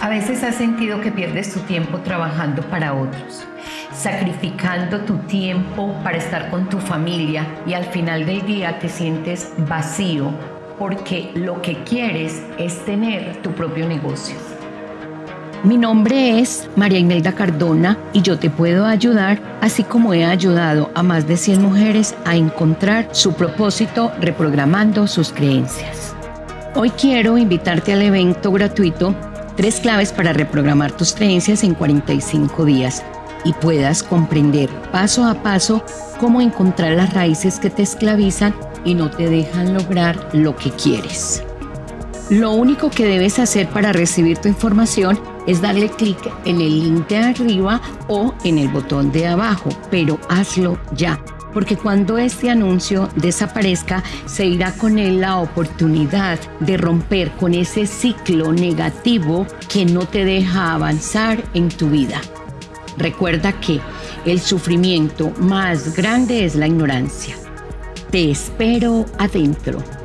A veces has sentido que pierdes tu tiempo trabajando para otros, sacrificando tu tiempo para estar con tu familia y al final del día te sientes vacío porque lo que quieres es tener tu propio negocio. Mi nombre es María Imelda Cardona y yo te puedo ayudar, así como he ayudado a más de 100 mujeres a encontrar su propósito reprogramando sus creencias. Hoy quiero invitarte al evento gratuito Tres claves para reprogramar tus creencias en 45 días y puedas comprender paso a paso cómo encontrar las raíces que te esclavizan y no te dejan lograr lo que quieres. Lo único que debes hacer para recibir tu información es darle clic en el link de arriba o en el botón de abajo, pero hazlo ya, porque cuando este anuncio desaparezca, se irá con él la oportunidad de romper con ese ciclo negativo que no te deja avanzar en tu vida. Recuerda que el sufrimiento más grande es la ignorancia. Te espero adentro.